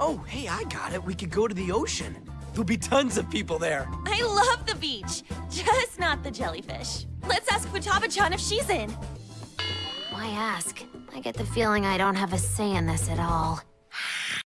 Oh, hey, I got it. We could go to the ocean. There'll be tons of people there. I love the beach, just not the jellyfish. Let's ask Futaba-chan if she's in. Why ask? I get the feeling I don't have a say in this at all.